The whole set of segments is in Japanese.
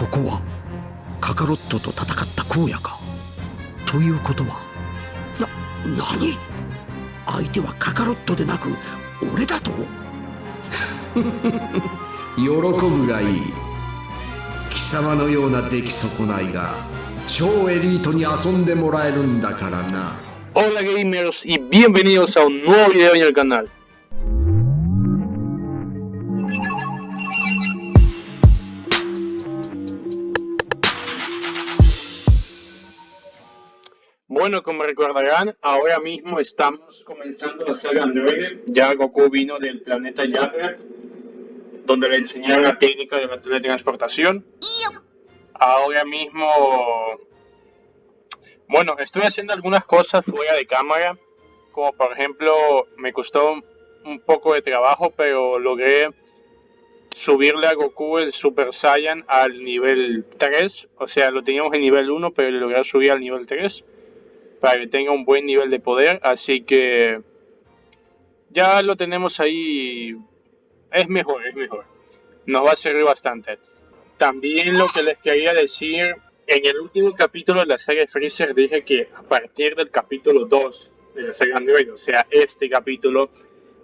ここはカカロットと戦った荒野か？ということはな何？相手はカカロットでなく俺だと？喜ぶがいい。貴様のような出来損ないが超エリートに遊んでもらえるんだからな。Hola gamers y bienvenidos a un nuevo video en el canal. Bueno, como recordarán, ahora mismo estamos comenzando la saga Android. Ya Goku vino del planeta Yagrat, donde le enseñaron la técnica de la teletransportación. Ahora mismo... Bueno, estoy haciendo algunas cosas fuera de cámara, como por ejemplo, me costó un poco de trabajo, pero logré subirle a Goku el Super Saiyan al nivel 3. O sea, lo teníamos en nivel 1, pero logré subir al nivel 3 para que tenga un buen nivel de poder. Así que ya lo tenemos ahí. Es mejor, es mejor. Nos va a servir bastante. También lo que les quería decir, en el último capítulo de la serie Freezer dije que a partir del capítulo 2 de la serie Android, o sea, este capítulo,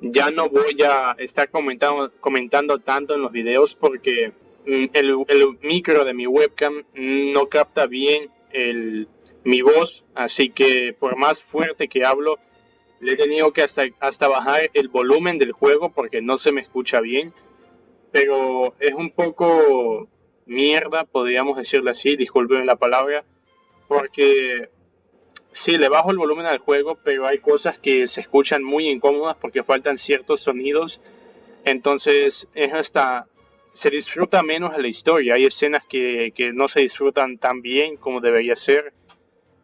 ya no voy a estar comentando, tanto en los videos porque mm, el micro de mi webcam no capta bien el, mi voz, así que por más fuerte que hablo, le he tenido que hasta, bajar el volumen del juego porque no se me escucha bien. Pero es un poco mierda, podríamos decirlo así, disculpen la palabra, porque sí, le bajo el volumen al juego, pero hay cosas que se escuchan muy incómodas porque faltan ciertos sonidos. Entonces es hasta se disfruta menos la historia. Hay escenas que, que no se disfrutan tan bien como debería ser.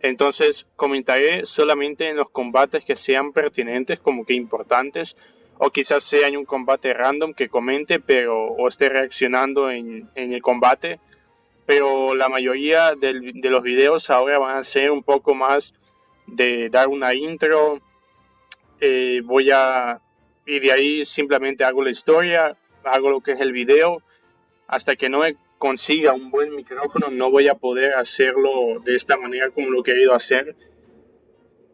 Entonces comentaré solamente en los combates que sean pertinentes, como que importantes, o quizás sea en un combate random que comente, pero o esté reaccionando en, el combate. Pero la mayoría de los videos ahora van a ser un poco más de dar una intro. Eh, voy a y de ahí simplemente hago la historia, hago lo que es el video. Hasta que no he consiga un buen micrófono no voy a poder hacerlo de esta manera como lo he querido hacer.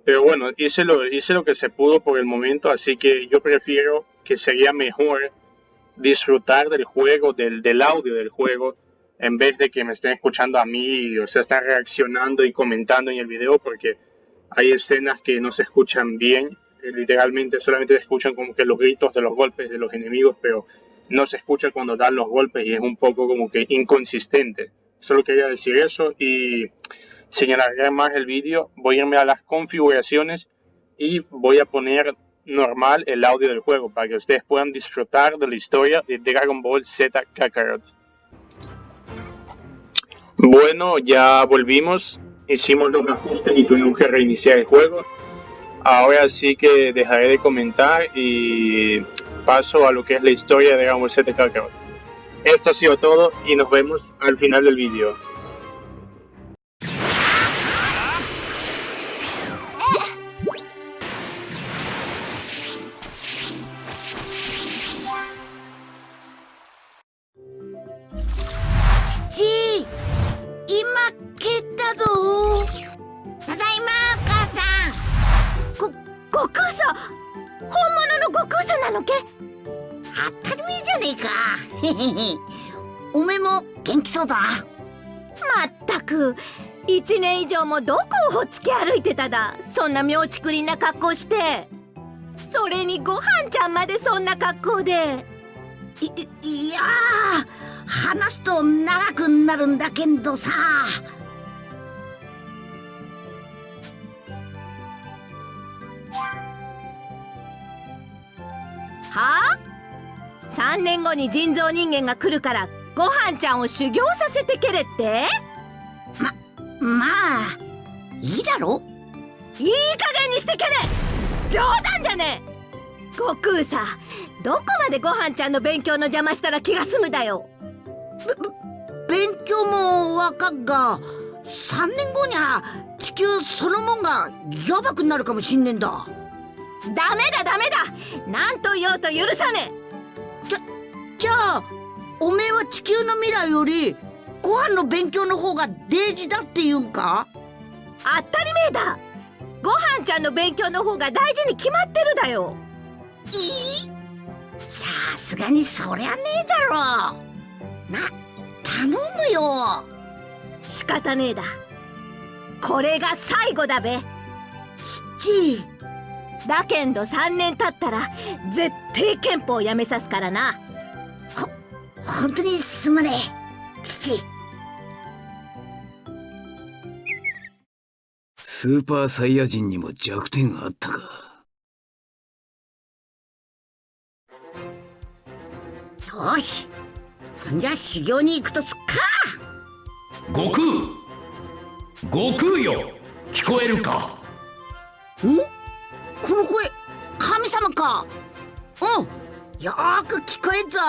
Pero bueno, hice lo, que se pudo por el momento, así que yo prefiero que sería mejor disfrutar del juego, del, del audio del juego, en vez de que me estén escuchando a mí, o sea, están reaccionando y comentando en el video, porque hay escenas que no se escuchan bien, literalmente solamente escuchan como que los gritos de los golpes de los enemigos, pero no se escucha cuando dan los golpes y es un poco como que inconsistente. Solo quería decir eso y señalar más el vídeo. Voy a irme a las configuraciones y voy a poner normal el audio del juego para que ustedes puedan disfrutar de la historia de Dragon Ball Z Kakarot. Bueno, ya volvimos, hicimos los ajustes y tuvimos que reiniciar el juego. Ahora sí que dejaré de comentar y paso a lo que es la historia de Dragon Ball. Esto ha sido todo y nos vemos al final del vídeo. 元気そうだ。まったく。1年以上もどこをほっつき歩いてただ。そんな妙ちくりな格好して。それにご飯ちゃんまでそんな格好で。いいや話すと長くなるんだけどさ。は？あ3年後に人造人間が来るからごはんちゃんを修行させてけれって？ままあいいだろ？いい加減にしてけれ！冗談じゃねえ！悟空さどこまでごはんちゃんの勉強の邪魔したら気が済むだよ？勉強もわかっが3年後には地球そのもんがやばくなるかもしんねんだ。ダメだダメだ！何と言おうと許さねえ！じゃあおめえは地球の未来よりご飯の勉強の方が大事だって言うんか？当たり前だ。ごはんちゃんの勉強の方が大事に決まってるだよ。いい？さすがにそりゃねえだろ。な頼むよ。仕方ねえだ。これが最後だべ。ちだけんど3年経ったら絶対憲法やめさすからな本当にすまねえ父。スーパーサイヤ人にも弱点があったか。よし。そんじゃ修行に行くとすっか。悟空。悟空よ。聞こえるか？んこの声神様か。うん。よーく聞こえんぞ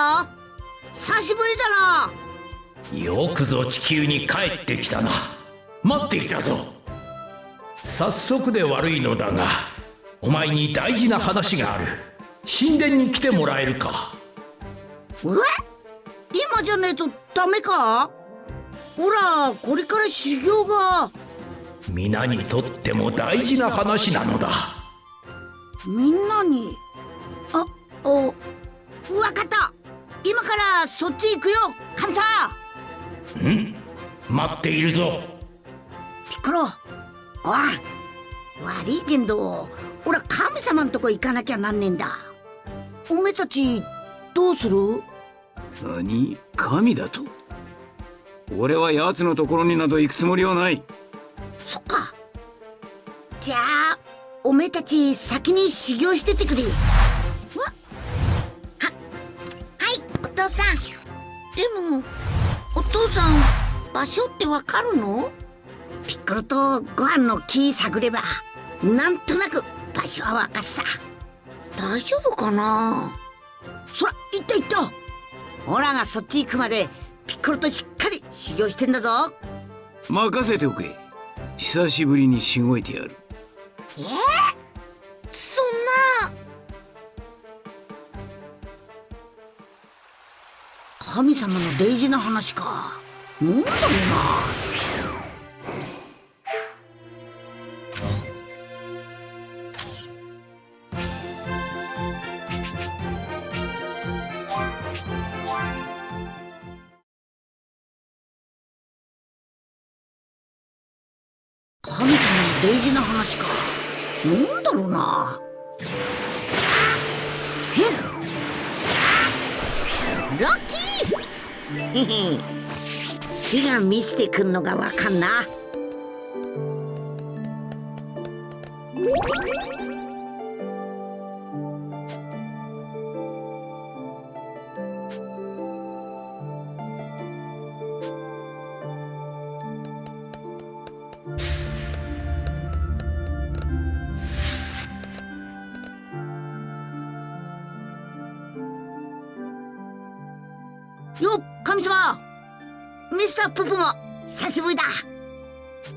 久しぶりだな。よくぞ地球に帰ってきたな。待っていたぞ。早速で悪いのだがお前に大事な話がある。神殿に来てもらえるか。え？今じゃねえとダメか？ほらこれから修行が。皆にとっても大事な話なのだ。みんなに？そっち行くよ。神様ん。待っているぞ。ピッコロごはん悪いけんど俺は神様んとこ行かなきゃなんねえんだ。おめえたちどうする？何？神だと？俺は奴のところになど行くつもりはない。そっか。じゃあおめえたち先に修行しててくれもお父さん場所ってわかるの？ピッコロとご飯の木探ればなんとなく場所はわかっさ。大丈夫かな？そら行った行った。オラがそっち行くまでピッコロとしっかり修行してんだぞ。任せておけ。久しぶりにしごいてやる。えー、神様の大事な話か。なんだろうな。くんのがわかんな。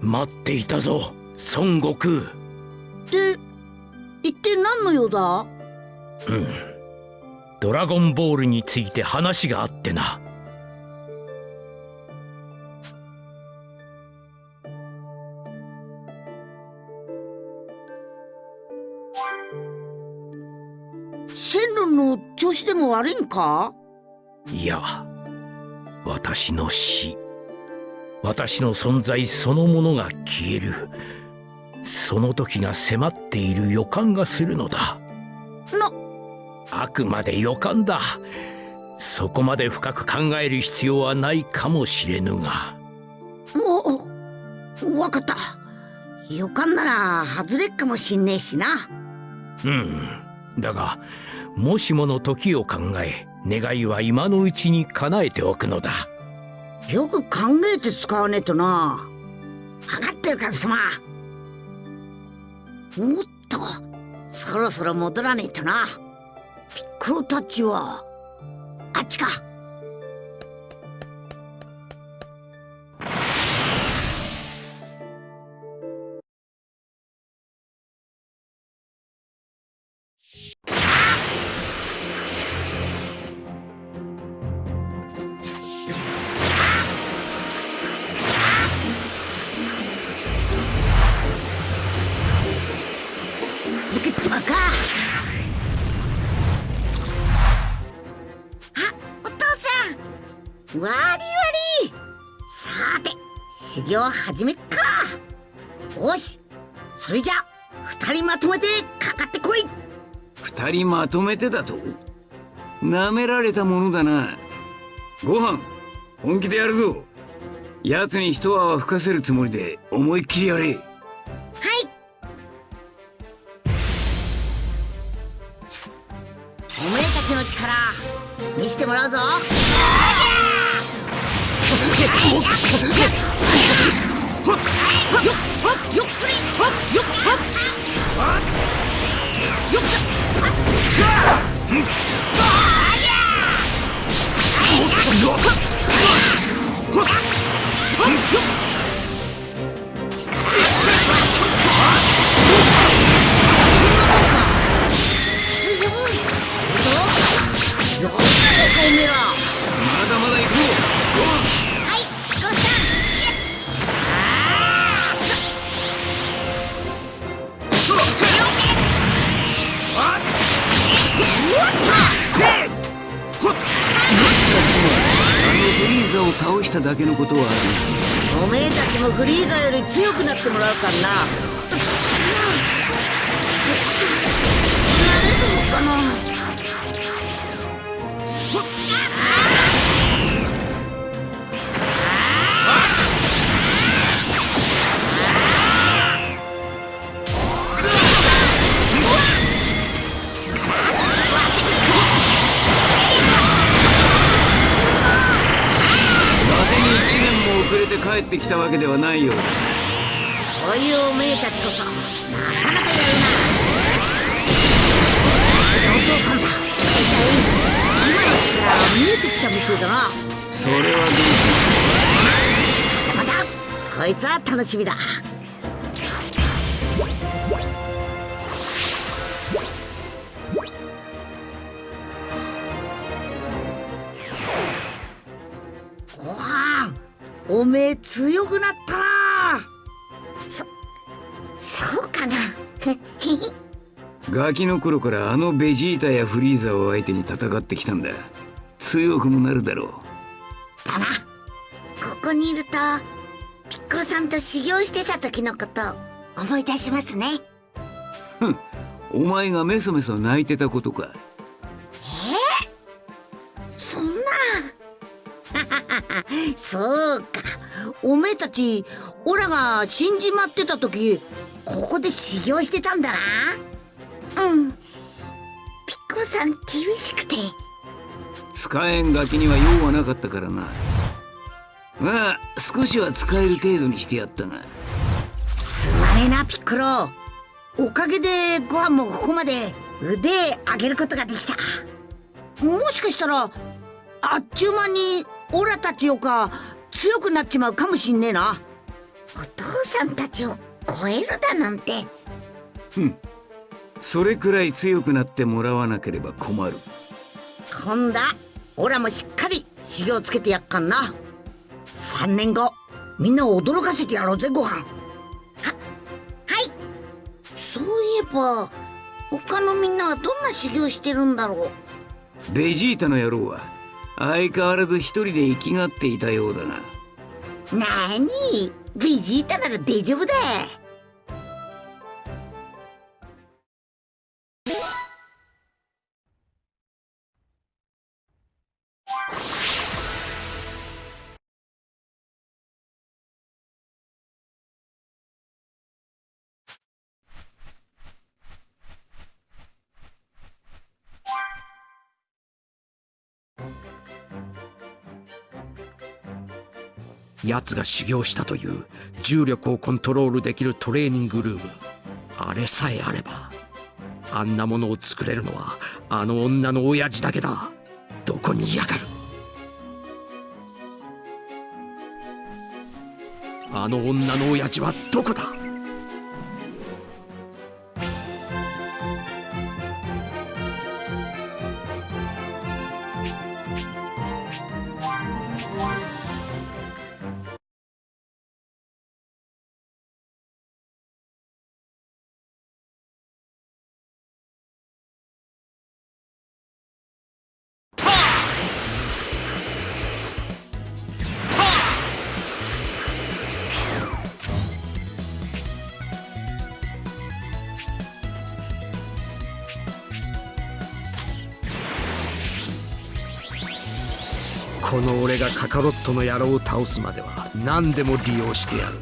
待っていたぞ孫悟空。で一体何の用だ？うん。ドラゴンボールについて話があってな。シェンロンの調子でも悪いんか？いや私の死私の存在そのものが消える。その時が迫っている予感がするのだ。な。あくまで予感だ。そこまで深く考える必要はないかもしれぬが。おおわかった。予感なら外れっかもしんねえしな。うん。だがもしもの時を考え願いは今のうちに叶えておくのだよく考えて使わねえとな。分かったよ神様。おっとそろそろ戻らねえとな。ピッコロたちは。あっちか。修行始めっか。よしそれじゃ二人まとめてかかってこい。二人まとめてだと？なめられたものだな。ご飯本気でやるぞ。奴に一泡吹かせるつもりで思いっきりやれ。はい。おめえたちの力見せてもらうぞまだまだ行こう。ご飯ーザを倒しただけのことはある。おめえたちもフリーザより強くなってもらうからな。なれるのかな？ってきたわけではないようだ。そういうおめえたちこそなかなかやるな。お父さんだ。大体今の力は見えてきたみてえだな。それはどうまだまだそいつは楽しみだおめえ強くなったな。そそうかな。ガキの頃からあのベジータやフリーザを相手に戦ってきたんだ。強くもなるだろだな。ここにいるとピッコロさんと修行してた時のこと思い出しますね。うお前がメソメソ泣いてたことかそうか。おめえたちオラが死んじまってた時ここで修行してたんだな。うん。ピッコロさん厳しくて。使えんガキには用はなかったからな。まあ少しは使える程度にしてやったが。すまねえなピッコロ。おかげでご飯もここまで腕上げることができた。もしかしたらあっちゅう間にオラたちよか強くなっちまうかもしんねえな。お父さんたちを超えるだなんて。それくらい強くなってもらわなければ困る。今度はオラもしっかり修行つけてやっかんな。3年後みんなを驚かせてやろうぜご飯。ははい。そういえば他のみんなはどんな修行してるんだろう。ベジータの野郎は相変わらず一人で生きがっていたようだな。なにベジータなら大丈夫だ。奴が修行したという重力をコントロールできるトレーニングルーム。あれさえあればあんなものを作れるのはあの女の親父だけだ。どこにいやがる。あの女の親父はどこだ。この俺がカカロットの野郎を倒すまでは何でも利用してやる。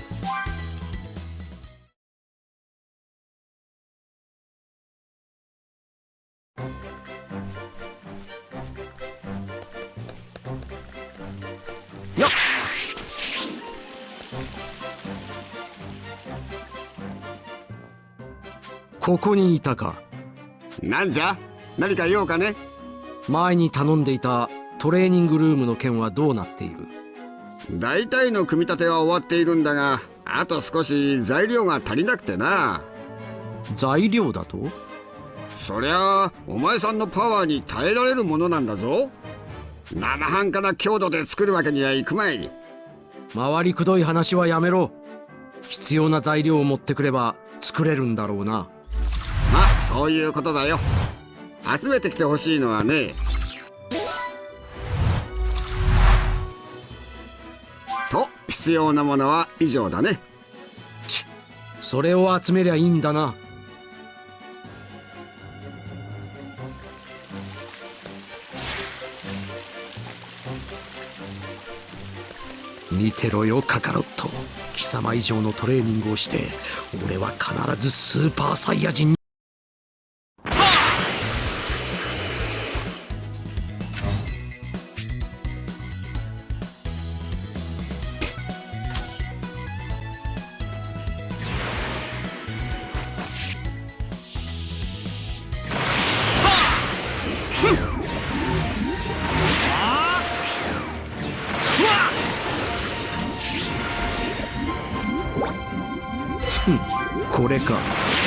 ここにいたか。なんじゃ？何か用かね。前に頼んでいたトレーニングルームの件はどうなっている？大体の組み立ては終わっているんだがあと少し材料が足りなくてな。材料だと？そりゃあお前さんのパワーに耐えられるものなんだぞ。生半可な強度で作るわけにはいくまい。回りくどい話はやめろ。必要な材料を持ってくれば作れるんだろうな。まあそういうことだよ。集めてきてほしいのはね必要なものは以上だね。それを集めりゃいいんだな。見てろよカカロット。貴様以上のトレーニングをして俺は必ずスーパーサイヤ人にこれか。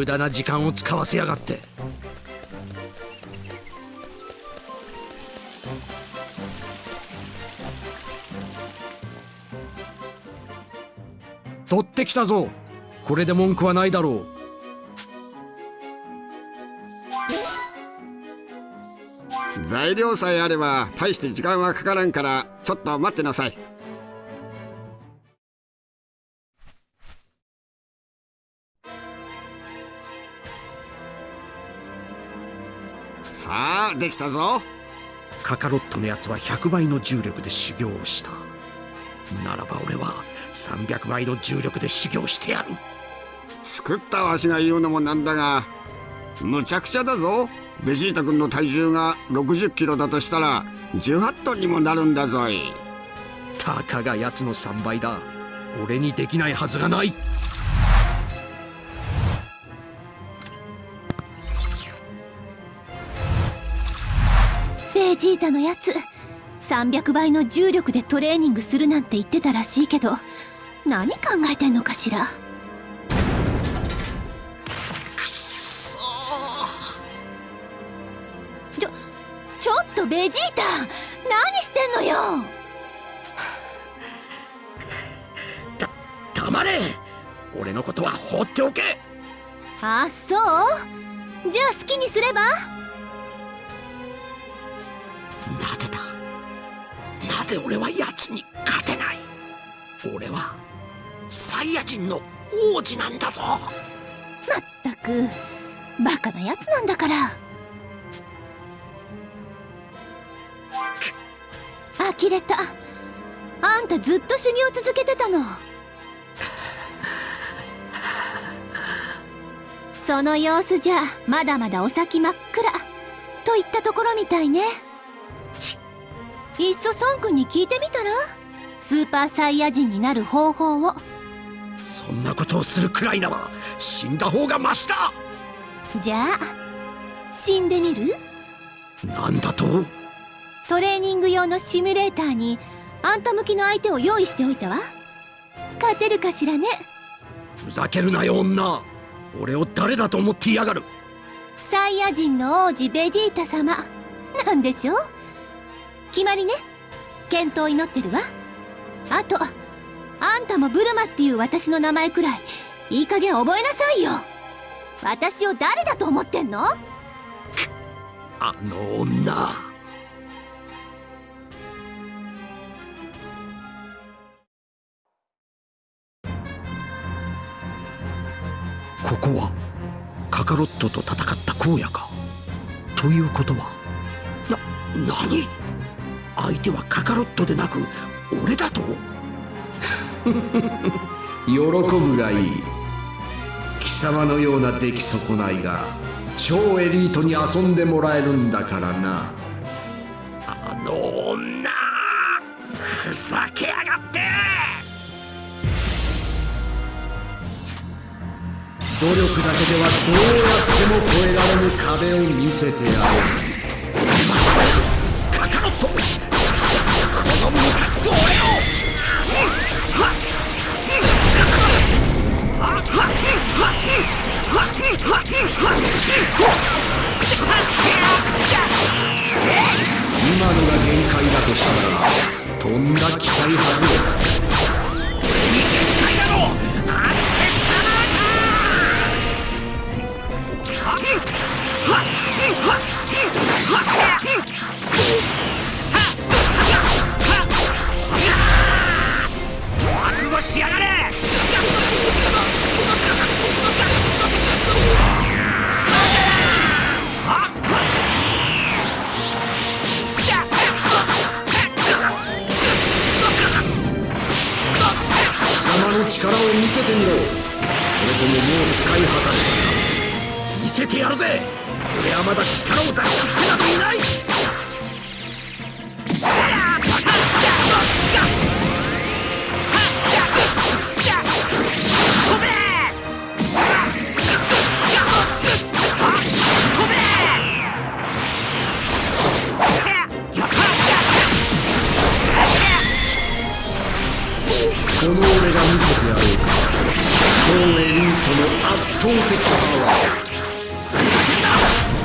無駄な時間を使わせやがって。取ってきたぞ。これで文句はないだろう。材料さえあれば大して時間はかからんからちょっと待ってなさい。できたぞ。うカカロットのやつは100倍の重力で修行をした。ならば俺は300倍の重力で修行してやる。作ったわしが言うのもなんだがむちゃくちゃだぞ。ベジータ君の体重が60キロだとしたら18トンにもなるんだぞい。たかがやつの3倍だ。俺にできないはずがないジータのやつ。300倍の重力でトレーニングするなんて言ってたらしいけど何考えてんのかしら？ちょちょっとベジータ何してんのよ？黙れ。俺のことは放っておけ。あそう？じゃあ好きにすれば？だなぜ俺は奴に勝てない。俺はサイヤ人の王子なんだぞ。まったくバカなやつなんだから。呆れた。あんたずっと修行続けてたの。その様子じゃまだまだお先真っ暗といったところみたいね。いっそ孫君に聞いてみたら？スーパーサイヤ人になる方法を。そんなことをするくらいなら死んだ方がマシだ！じゃあ死んでみる？なんだと？トレーニング用のシミュレーターにあんた向きの相手を用意しておいたわ。勝てるかしらね？ふざけるなよ女！俺を誰だと思ってやがる？サイヤ人の王子ベジータ様。なんでしょう？決まりね。健闘を祈ってるわ。あとあんたもブルマっていう私の名前くらいいい加減覚えなさいよ。私を誰だと思ってんの？あの女。ここはカカロットと戦った荒野か？ということはな何？相手はカカロットでなく俺だと？喜ぶがいい。貴様のような出来損ないが超エリートに遊んでもらえるんだからな。あの女ふざけやがって！努力だけではどうやっても越えられぬ壁を見せてやるカカロット今のが限界だとしたらとんだ期待外れ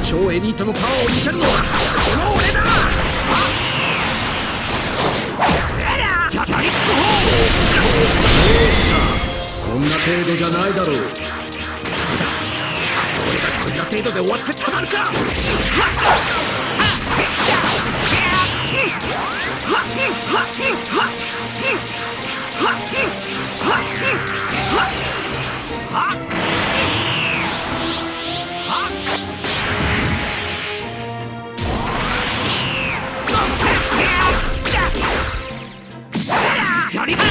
超エリートのパワーを見せるのはこの俺だどうしたこんな程度じゃないだろうそうだ俺がこんな程度で終わってたまるかあ絶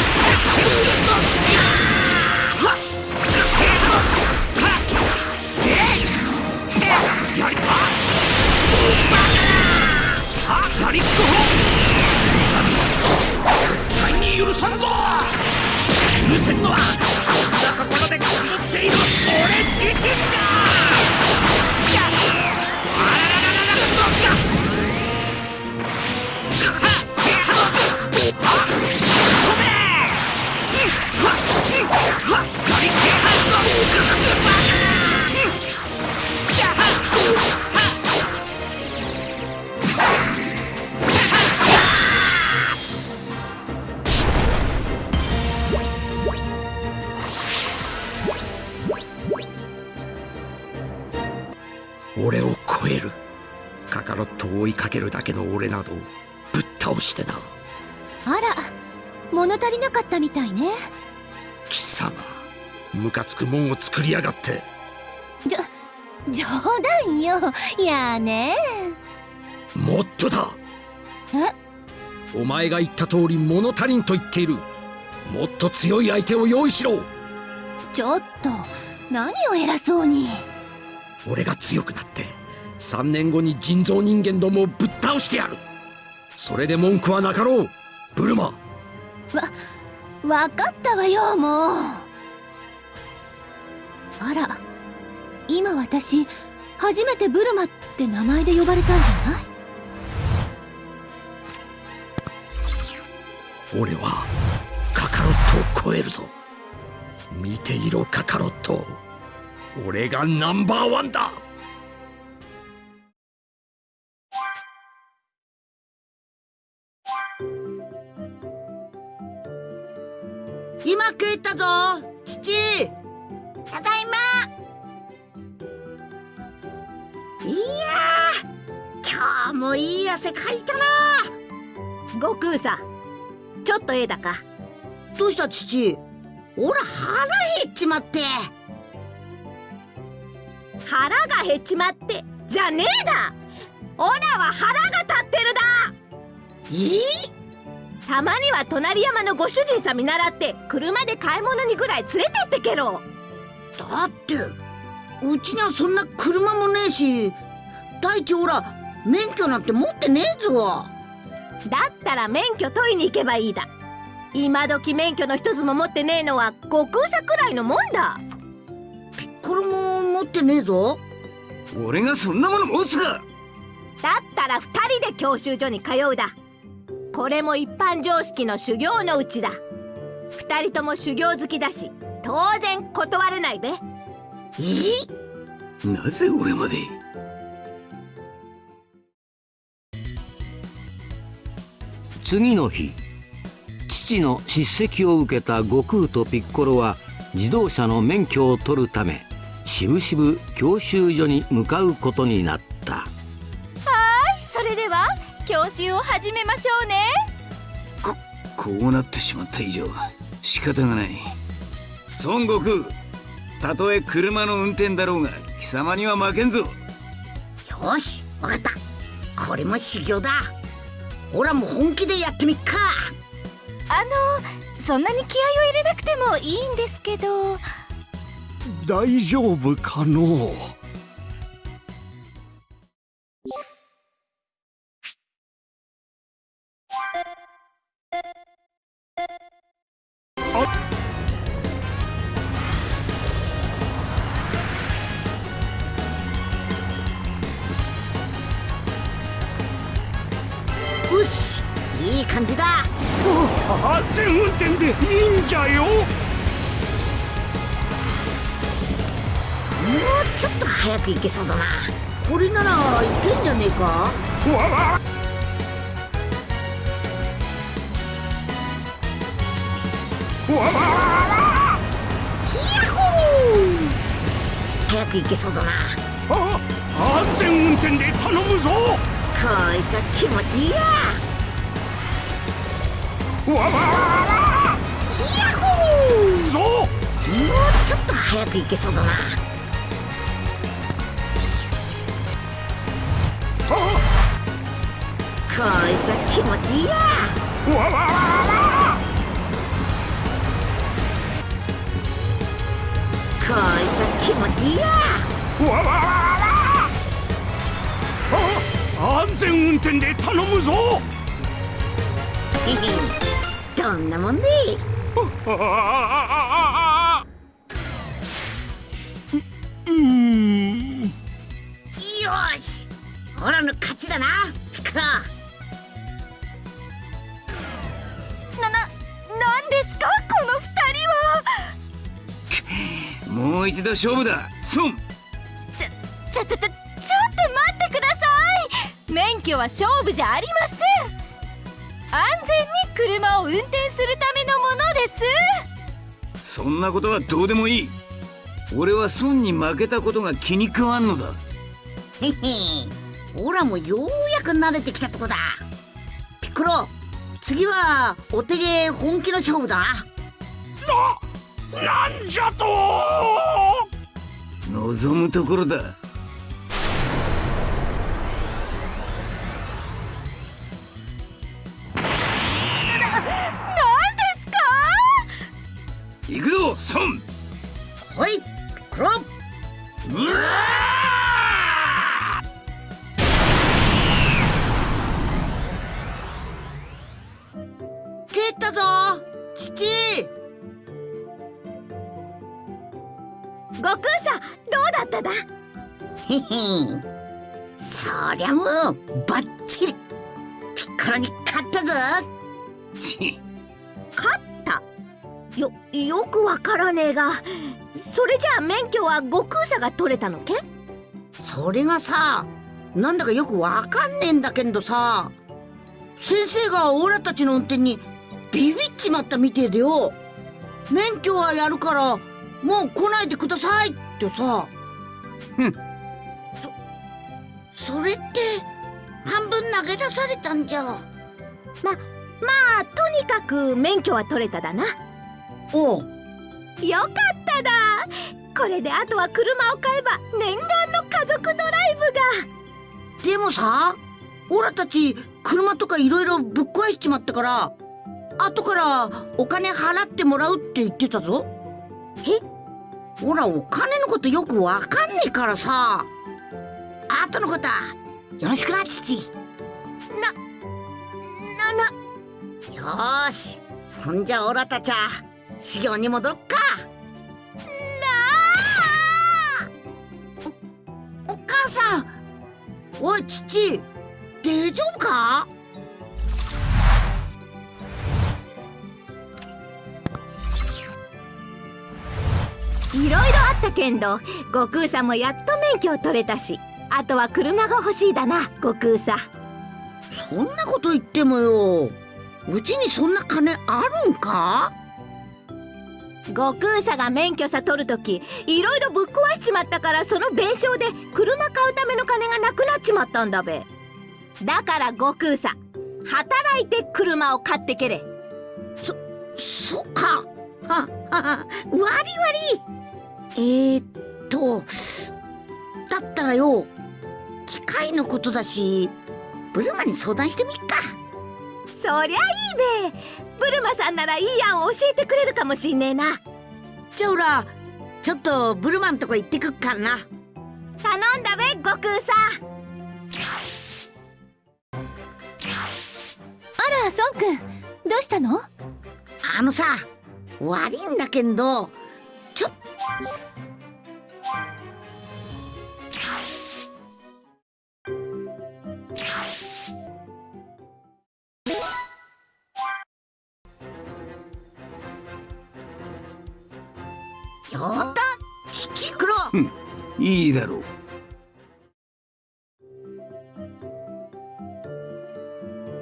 対に許さんぞ許せんのはこんなところでくすぶっている。俺自身だ。けるだけの俺などぶっ倒してな。あら物足りなかったみたいね。貴様ムカつくもんを作りやがって。じょ冗談よ。やーね。もっとだ。え？お前が言った通り物足りんと言っている。もっと強い相手を用意しろ。ちょっと何を偉そうに。俺が強くなって3年後に人造人間どもをぶっ倒してやる。それで文句はなかろうブルマ。わかったわよもう。あら今私初めてブルマって名前で呼ばれたんじゃない？俺はカカロットを超えるぞ。見ていろカカロット。俺がナンバーワンだ今帰ったぞ父ただいま。いやー今日もいい汗かいたな。悟空さちょっとええだか。どうした父おら腹減っちまって。腹が減っちまってじゃねえだ。オラは腹が立ってるだ。え？たまには隣山のご主人さん見習って車で買い物にぐらい連れてってけろ。だってうちにはそんな車もねえし大地おら免許なんて持ってねえぞ。だったら免許取りに行けばいいだ。今時免許の一つも持ってねえのは悟空さくらいのもんだ。これも持ってねえぞ。俺がそんなもの持つか。だったら二人で教習所に通うだこれも一般常識の修行のうちだ。二人とも修行好きだし当然断れないべ。え？なぜ俺まで？次の日父の叱責を受けた悟空とピッコロは自動車の免許を取るためしぶしぶ教習所に向かうことになった。教習を始めましょうね。こうなってしまった以上仕方がない。孫悟空たとえ車の運転だろうが貴様には負けんぞ。よしわかった。これも修行だ。おらも本気でやってみっか。あのそんなに気合を入れなくてもいいんですけど。大丈夫かのよく行けそうだな。これならいけんじゃねえか？わわわわヤッホー。早く行けそうだな。あ安全運転で頼むぞ。こいつは気持ちいいやわわわヤッホー。ぞ。もうちょっと早く行けそうだないつは気持ちいいや。わわわこいつは気持ちいいや。わわわあ安全運転で頼むぞどんなもんねうんよしオラの勝ちだなピカロう一度勝負だ。孫ちょちょちょちょちょっと待ってください。免許は勝負じゃありません。安全に車を運転するためのものです。そんなことはどうでもいい。俺は孫に負けたことが気に食わんのだ。へへ。オラもようやく慣れてきたとこだ。ピッコロ次はお手芸本気の勝負だ。ななんじゃと望むところだ。行くぞ孫。はいクロうわ蹴ったぞ父。悟空さんどうだっただ？へへんそりゃもうバッチリ。ピッコロに勝ったぞ。ち勝った？よよくわからねえが。それじゃあ免許は悟空さんが取れたのけ？それがさなんだかよくわかんねえんだけどさ。先生がオラたちの運転にビビっちまったみてえでよ。免許はやるからもう来ないでくださいってさ。ふん。そそれって半分投げ出されたんじゃ。ままあとにかく免許は取れただな。おう。よかっただ。これであとは車を買えば念願の家族ドライブが。でもさオラたち車とかいろいろぶっ壊しちまったから後からお金払ってもらうって言ってたぞ。え？ほらお金のことよくわかんねえからさ。後のことはよろしくな父。ななよーし。そんじゃオラたちは修行に戻ろっか。おお母さん。おい父。大丈夫か？いろいろあったけんど悟空さんもやっと免許を取れたしあとは車が欲しいだな悟空さん。そんなこと言ってもよ。うちにそんな金あるんか？悟空さんが免許さ取るときいろいろぶっ壊しちまったからその弁償で車買うための金がなくなっちまったんだべ。だから悟空さん働いて車を買ってけれ。そっか。ははは割り割りえー、っとだったらよ機械のことだしブルマに相談してみっか。そりゃいいべ。ブルマさんならいい案を教えてくれるかもしんねえな。じゃあおらちょっとブルマんとこ行ってくっからな。頼んだべ悟空さん。あら孫くん。どうしたの？あのさ悪いんだけどちょっよった!父黒い!いだろう。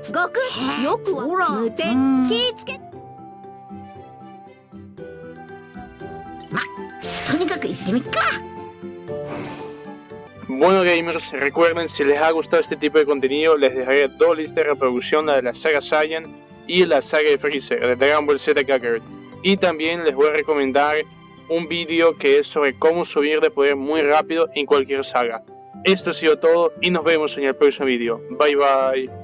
悟空よく無うってみっか Bueno gamers, recuerden si les ha gustado este tipo de contenido les dejaré dos listas de reproducción, la de la saga Saiyan y la saga de Freezer, de Dragon Ball Z Kakarot. Y también les voy a recomendar un vídeo que es sobre cómo subir de poder muy rápido en cualquier saga. Esto ha sido todo y nos vemos en el próximo vídeo. Bye bye.